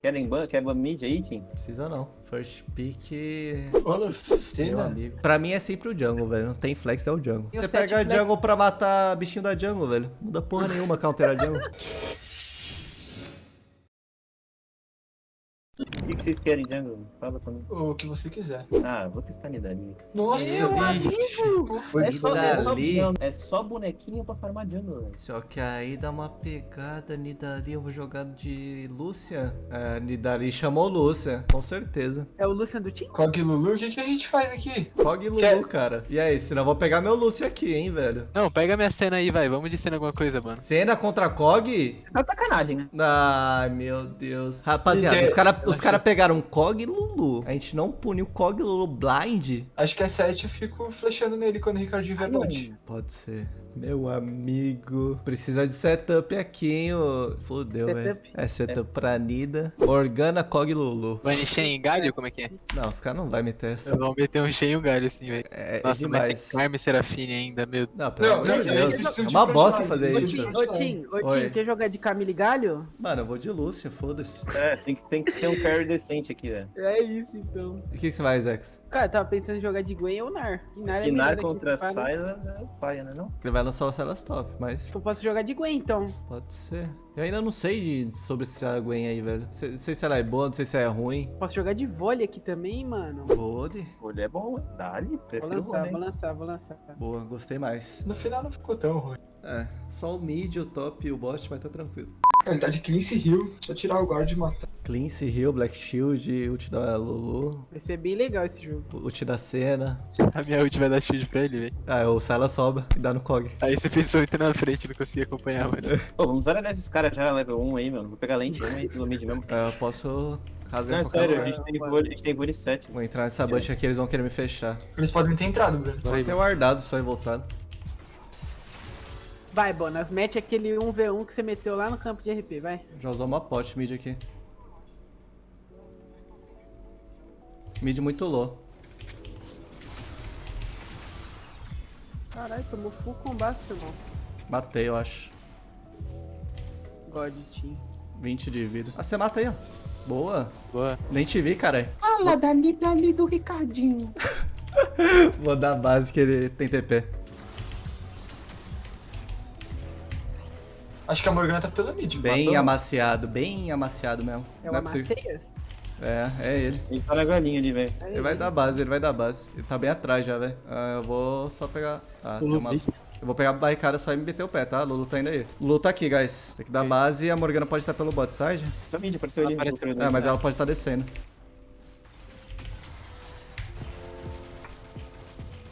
Querem ban? Quer ban mid aí, Tim? Precisa não. First pick. Olha, Meu amigo. Pra mim é sempre o jungle, velho. Não tem flex, é o jungle. E Você pega flex? jungle pra matar bichinho da jungle, velho. Não muda porra nenhuma counter a jungle. O que, que vocês querem, Jungle? Fala pra mim. O que você quiser. Ah, vou testar Nidali. Nossa, Meu bicho. É de só, verdade. é, só, é só bonequinho pra farmar Jungle, velho. Só que aí dá uma pegada, Nidali, eu vou jogar de Lúcia. É, Nidali chamou Lúcia, com certeza. É o Lucian do time? Cog Lulu, o que, que a gente faz aqui? Cog e Lulu, Quer- cara. E aí, senão eu vou pegar meu Lúcio aqui, hein, velho. Não, pega minha cena aí, vai. Vamos de cena alguma coisa, mano. Cena contra Cog? Tá de sacanagem, né? Ai, meu Deus. Rapaziada, os caras os acho cara pegaram Cog e Lulu. A gente não puniu Cog e Lulu blind? Acho que é 7 eu fico flechando nele quando o Ricardinho vai bot. Pode ser. Meu amigo. Precisa de setup aqui, hein? ô. Fudeu, velho. Setup? É setup pra Nida. Morgana, Cog Lulu. Vai encher em galho? Como é que é? Não, os caras não vão meter essa. Vamos meter um cheio em galho assim, velho. É, é Nossa, mas tem Carme Serafine ainda, meu. Não, pelo Não, amor de Deus. É uma um bosta fazer eles isso. Ô, Tim, ô, Oi. Tim, quer jogar de Camille Galho? Mano, eu vou de Lúcia, foda-se. É, tem que, tem que ter um carry decente aqui, velho. É isso, então. O que, que você vai, Zex? Cara, eu tava pensando em jogar de Gwen ou Nar. E Nar é aqui, contra? Sylas é paia, né não? Ele vai lançar o Celas Top, mas Eu posso jogar de Gwen, então. pode ser. Eu ainda não sei de- sobre essa Gwen aí, velho. Sei- Não sei se ela é boa, não sei se ela é ruim. Posso jogar de vôlei aqui também, mano. Vode. Olha, é bom, dá-lhe. Vou lançar, Ronen. vou lançar, vou lançar. Boa, gostei mais. No final não ficou tão ruim. É, só o mid, o top e o bot vai estar tranquilo. Ele tá de Cleanse Hill, só tirar o guard e matar. Cleanse, Heal, Black Shield, ult da Lulu, Vai ser bem legal esse jogo. ult da Senna. A minha ult vai dar shield pra ele, velho. Ah, o Silas sobra e dá no Cog. Aí você pensou muito na frente, não consegui acompanhar, mano. Pô, vamos olhar esses caras já level 1 aí, mano. Vou pegar lente 1 aí pelo mid mesmo. É, eu posso rasgar Não, é sério, a lugar. gente tem vôlei, a gente tem vôlei 7. Vou entrar nessa bush aqui, eles vão querer me fechar. Eles podem ter entrado, Bruno. Vou ter guardado só e voltado. Vai, Bonas, mete aquele 1v1 que você meteu lá no campo de RP, vai. Já usou uma pot mid aqui. Mid muito low. Caralho, tomou full combate, irmão. Matei, eu acho. God Team. 20 de vida. Ah, você mata aí, ó. Boa. Boa. Nem te vi, cara. Fala dali, dali do Ricardinho. Vou dar base que ele tem TP. Acho que a Morgana tá pela mid. Bem matou. amaciado, bem amaciado mesmo. É o Não é? É, é ele. Ele tá na galinha ali, velho. Ele vai dar base, ele vai dar base. Ele tá bem atrás já, velho. Ah, eu vou só pegar. Ah, tem uma. Eu vou pegar a barricada só e me meter o pé, tá? Lulu tá indo aí. Lulu tá aqui, guys. Tem que dar base e a Morgana pode estar pelo bot side. Tá mid, apareceu ali. Apareceu. É, mas ela pode estar descendo.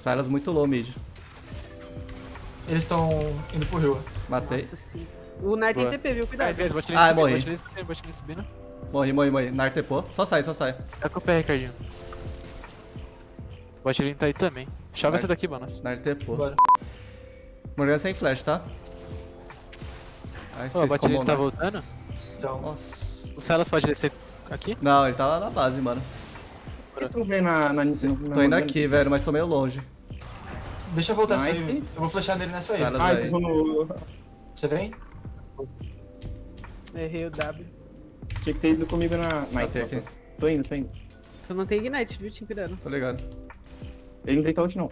Silas muito low mid. Eles estão indo pro rio. Matei. Nossa sim. O Nar tem. TP, viu? Cuidado. Ah, morri. subindo, bot lane subindo. Morri, morri, morri. Nar tepou. Só sai, só sai. Tá com o pé, Ricardinho. Bot lane tá aí também. Chove Vai. essa daqui, Bonas. Nar tepou. Bora. Morgana sem flash, tá? Ai, bot combam lane tá Nar. voltando. Então, Nossa. O Silas pode descer aqui? Não, ele tá lá na base, mano. Eu tô vendo na, na, na, Tô indo aqui, velho, mas tô meio longe. deixa eu voltar Nice. essa aí. Eu vou flechar nele nessa aí. Ah. Você vem? Errei o W. Tinha que ter ido comigo na... Nice, Passei aqui. Tô indo, tô indo. Tu não tem Ignite, viu? Tim, cuidado. Tô ligado. Ele não tem ult, não.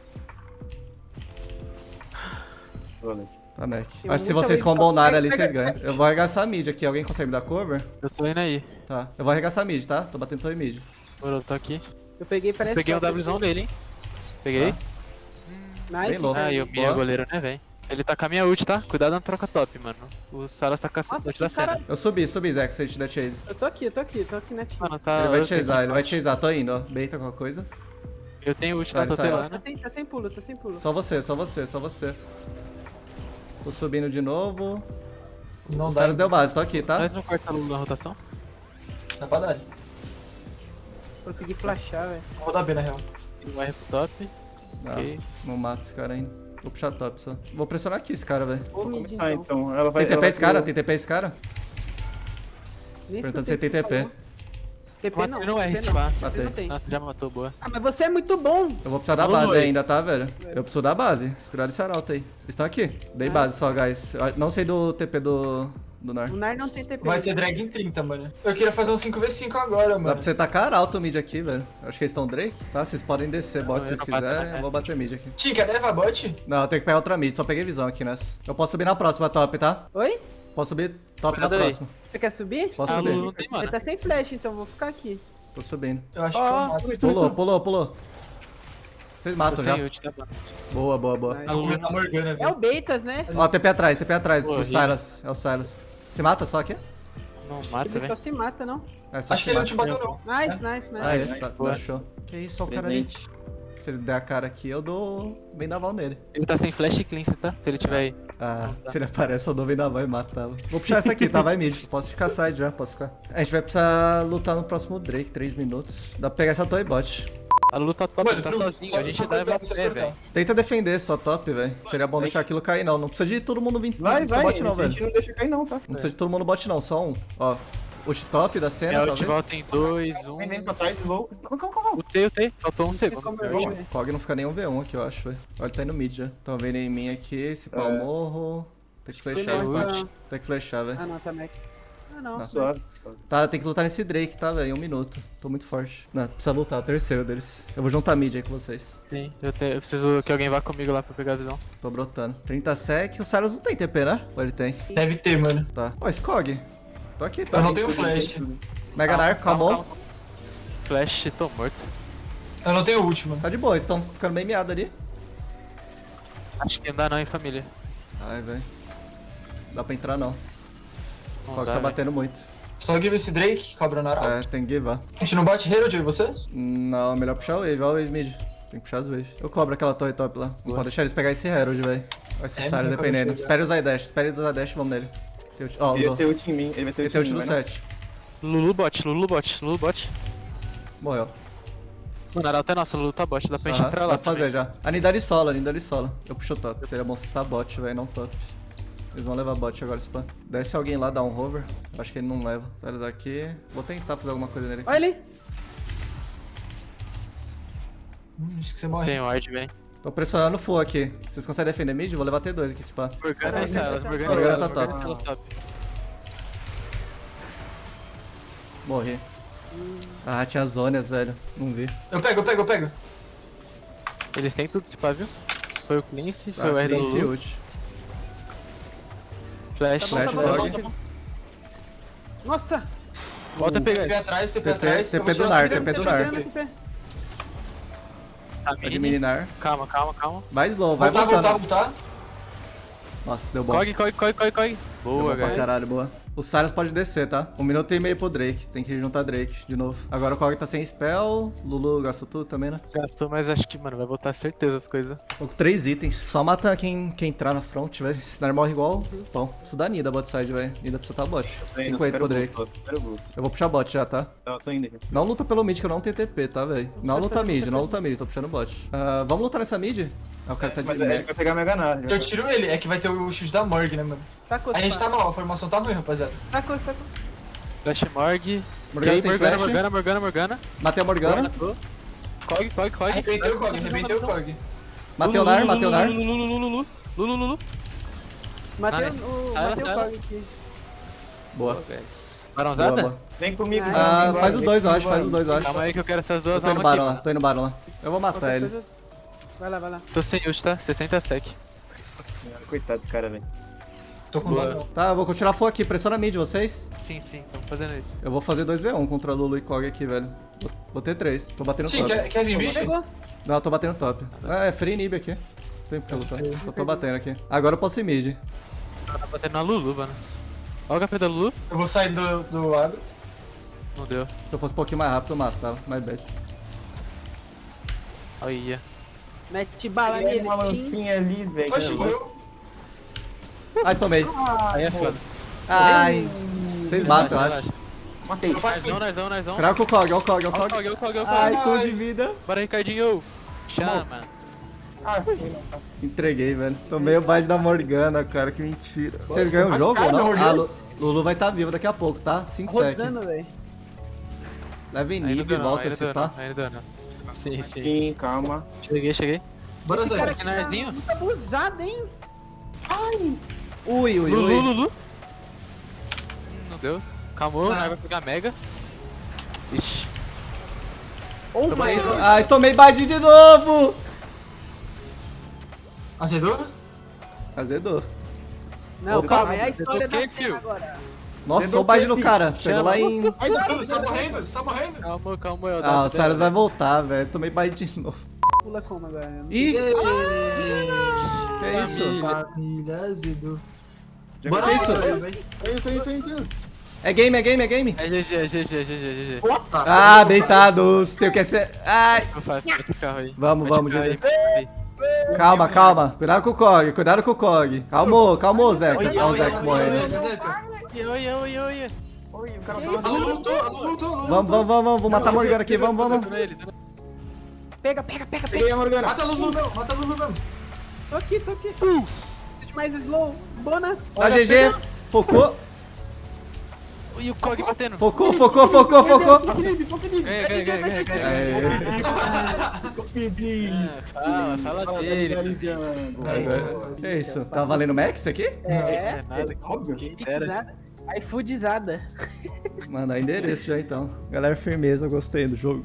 Tá, Mac. Acho que se vocês combam. Nar Vai, ali, vocês ganham. Eu vou arregaçar mid aqui. Alguém consegue me dar cover? Eu tô indo aí. Tá. Eu vou arregaçar mid, tá? Tô batendo torre mid. Eu tô aqui. Eu peguei, parece Peguei um. Wzão dele, hein. Peguei. Nice. Bem louco. Ah, e o Mia Boa. goleiro, né, velho? Ele tá com a minha ult, tá? Cuidado na troca top, mano. O Saras tá com a ult da cena. Eu subi, subi, Zé, que você te der chase. Eu tô aqui, eu tô aqui, eu tô aqui na team. Mano, tá. ele vai chasear, ele vai chasear. Tô indo, ó. Beita qualquer coisa. Eu tenho ult Sai, na sai. Tá sem, tá sem pulo, tá sem pulo. Só você, só você, só você. Tô subindo de novo. Não o. Silas deu base, tô aqui, tá? Nós não corta Lulu na rotação? Dá pra dar. Consegui flashar, velho. Vou dar B na real. Um R pro top. Ah, Ok. não mato esse cara ainda. Vou puxar top só. Vou pressionar aqui esse cara, velho. Vou começar, então. então. Ela vai... Tem TP esse cara? Tem TP esse cara? Perguntando se tem TP. TP não, não. não tem. Nossa, já matou, boa. Ah, mas você é muito bom. Eu vou precisar da base ainda, tá, velho? Eu preciso da base. Segurar esse arauto aí. Eles estão aqui. Dei Ah. base só, guys. Não sei do TP do, do Nar. O Nar não tem TP. Vai ter drag em 30, mano. Eu queria fazer um 5v5 agora, Dá mano. pra você tacar alto mid aqui, velho. Acho que eles estão Drake, tá? Vocês podem descer bot Não, se vocês quiserem. né? Eu vou bater mid aqui. Tim, quer levar bot? Não, eu tenho que pegar outra mid. Só peguei visão aqui nessa. Eu posso subir na próxima top, tá? Oi? Posso subir top na Cuidado aí. próxima. Você quer subir? Posso Ah, subir. Não tem Ele mana. tá sem flash, então vou ficar aqui. Tô subindo. Eu acho Ó, que eu mato. Pulou, pulou, pulou. Vocês matam já. ult, tá. Boa, boa, boa. Nice. Tô comendo a Morgana, É o Beitas, né? Ó, TP atrás, TP atrás. Pô, do ri. Silas. É o Silas. Se mata só aqui? Não mata, Ele só velho. se mata, não? É, só Acho que ele não mata. te bateu, não. Nice, nice, nice. Ah, Nice. tá, show. Que isso, ó o cara ali. Se ele der a cara aqui, eu dou vendaval nele. Ele tá sem flash e cleanse, tá? Se ele tiver aí. Ah, Não, tá. se ele aparece, eu dou vendaval e mato, tá? Vou puxar essa aqui, tá? Vai mid. Posso ficar side já, posso ficar. A gente vai precisar lutar no próximo Drake, 3 minutos. Dá pra pegar essa toy bot. A Lulu tá top, Mano, ele tá sozinho. A gente dá ver, cortar. velho. Tenta defender só top, velho. Seria bom deixar aquilo cair, não. Não precisa de todo mundo vir Vai, vai. bot, não, a gente velho. não deixa cair não, tá? Não precisa de todo mundo bot, não. Só um. Ó, ult top da cena, É, talvez. volta em 2, 1. Vem pra trás, slow. Calma, calma, calma. Utei, utei. Faltou um segundo. eu acho. ver. Cog não fica nem um V1 aqui, eu acho, velho. Olha, ele tá indo mid já. Tão vendo em mim aqui, se pau É. morro. Tem que flechar esse. Tem que flechar, velho. Ah, não, tá Mac. Ah, não. Suave. Tá, tem que lutar nesse Drake, tá, velho? Um minuto. Tô muito forte. Não, precisa lutar, o terceiro deles. Eu vou juntar mid aí com vocês. Sim, eu, te- eu preciso que alguém vá comigo lá pra pegar a visão. Tô brotando. 30 sec, o Cyrus não tem TP, né? Ou ele tem? Deve ter, mano. Tá. Ó, Skog. Tô aqui, tá? Eu não tenho flash. Mega Narco, calmou. Flash, tô morto. Eu não tenho ult, mano. Tá de boa, eles tão ficando bem miados ali. Acho que não dá não, hein, família. Ai, velho. Dá pra entrar não. O Não Cog dá, tá batendo muito. Só give esse Drake, cobra na É, tem que givar. A gente não bate Herald, e você? Não, melhor puxar o wave, ó o wave mid. Tem que puxar as waves. Eu cobro aquela torre top lá. Não Boa. pode deixar eles pegar esse Herald, velho. Vai ser É, dependendo. deixei, Espere usar dash, espere usar dash, vamos nele. Tem ult- Ó, Ele vai usou. ter ult em mim. Ele vai ter Ele ult tem em ult mim. no vai não? 7. Lulu bot, Lulu bot, Lulu bot. Morreu. Mano, a Arauto é nossa, Lulu tá bot, dá pra gente entrar dá lá pra fazer já. A Nidali solo, a Nidali solo. Eu puxo o top. Seria bom se estar bot, velho, não top. Eles vão levar bot agora, spam. Desce alguém lá, dá um hover. Acho que ele não leva. Cyrus aqui. Vou tentar fazer alguma coisa nele. Olha ele. Hum, acho que você morre. Tem ward, velho. Tô pressionando full aqui. Vocês conseguem defender mid? Vou levar T2 aqui, spam. Morgana e Silas, Morgana e Morgana Silas, tá Morgana top. Morri. Ah, tinha zonas, velho. Não vi. Eu pego, eu pego, eu pego. Eles têm tudo, se pá, viu? Foi o Cleanse, foi Ah, o R da Lulu. Flash, Tá bom, tá Flash bom, tá dog. bom, tá bom. Nossa. Volta a pegar TP atrás, TP atrás. TP do Nar, TP do vou Nar. Tá mini. Calma, calma, calma. Vai slow, vai Voltar, voltar, voltando. voltar. Nossa, deu bom. Cog, cog, cog, cog. Deu Boa, bom pra galera. caralho, boa. O Silas pode descer, tá? Um minuto e meio pro Drake. Tem que juntar Drake de novo. Agora o Cog tá sem spell. Lulu gastou tudo também, né? Gastou, mas acho que, mano, vai voltar certeza as coisas. Tô com três itens. Só mata quem, quem entrar na front, velho. Senão ele morre igual. Bom, isso dá Nida bot side, velho. Nida precisa tá bot. Tô indo, 50 espera pro Drake. Eu vou puxar bot já, tá? Tá, tô indo. Não luta pelo mid, que eu não tenho TP, tá, velho? Não luta mid, não luta mid. Tô puxando bot. Ah, vamos lutar nessa mid? Ah, o cara tá de Mas ele vai pegar Mega Nar. Eu tiro ele, é que vai ter o chute da Morg, né, mano? Estacou, A gente tá mal, a formação tá ruim, rapaziada. Estacou, estacou. Flash Morg. Morgana Ok, sem Morgana. Morgana, Morgana, Morgana. Matei a Morgana. Cog, cog, cog. Arrebentei o Cog, arrebentei o Cog. Matei o Nar, matei o Nar. Lulu, Lulu, Lulu, Lulu, Lulu. Matei o. Cog aqui. Boa. boa. Vem comigo. Ah, Ah, faz os dois, eu acho. Faz os dois, eu acho. Calma aí que eu quero essas duas tô indo almas aqui, lá, mano. tô indo Baron lá. Eu vou matar ele. Vai lá, vai lá. Tô sem ult, tá? 60 sec. Nossa senhora, coitado desse cara, velho. Tô com dano. Tá, eu vou continuar full aqui. Pressiona mid, vocês. Sim, sim, tamo fazendo isso. Eu vou fazer 2v1 contra Lulu e Cog aqui, velho. Vou- ter 3. Tô batendo Tim, top. quer, quer vir mid? Não, eu tô batendo top. Ah, é free inib aqui. Tem pra lutar. Eu tô batendo aqui. Agora eu posso ir mid. Tá batendo na Lulu, mano. Olha o HP da Lulu. Eu vou sair do, do agro. Tá Não deu. Se eu fosse um pouquinho mais rápido, eu matava. My bad. Olha. Mete bala Tem uma lancinha ali, velho. Oxe, que morreu. Ai, tomei. Aí é foda. Ai. Vocês matam, eu acho. Matei. Narzão, narzão, narzão. Craca o Cog, ó o Cog, o Olha o Cog. Cog, olha o Cog, olha o Cog. Ai, Ai. tô de vida. Bora, Ricardinho. Chama. Ah, Entreguei, velho. Tomei o bait da Morgana, cara. Que mentira. Vocês ganham o mas jogo cara, ou não? Ah, Lulu vai estar tá vivo daqui a pouco, tá? 5 sec. Rodando, velho. Leva Aí não inib e volta esse não. Sim, sim. sim, calma. Cheguei, cheguei. Bora, Esse Zé. cara aqui tá muito abusado, hein? Ui, ui, Lulu, ui. Lulu. fudeu. Calmou, Ah. vai pegar Mega. Ixi. Oh Toma my isso. god. Ai, tomei bad de novo! Azedou? Azedou. Não, Ô, calma, é a história da cena agora. Nossa, só o bad no cara. Pegou Chama. lá em... Ai, não, Você tá morrendo? Você tá morrendo? Calma, calma, eu Ah, o Cyrus vai voltar, velho. Tomei bad de novo. Pula como agora? Ih, que Família. isso? Família azedou. Bora isso. É game, é game, é game. É GG, é GG, é GG, é GG. Nossa! Ah, deitados. Tenho que ser... Ai. O. Vamos, o vamos, GG. o. Calma, calma. Cuidado com o Cog, cuidado com o Cog. Calmou, calmou, Zeca. Olha, o morrendo. Zeca, Zeca. Oi, oi, oi, oi. O Vamos, vamos, vamos, vamos. Vou matar a Morgana aqui, vamos, vamos. Pega, pega, pega, pega. Peguei a Morgana. Mata a Lulu mesmo, mata a Lulu mesmo. Tô aqui, tô aqui. Mais slow. Bônus. Tá GG. Focou, E o Cog batendo. focou, focou, focou, focou. Pedi. Ah, Fala, dele, cara. É isso? Tá valendo Max aqui? É, É nada, óbvio. iFoodizada. Mandar endereço já então. Galera, firmeza, gostei do jogo.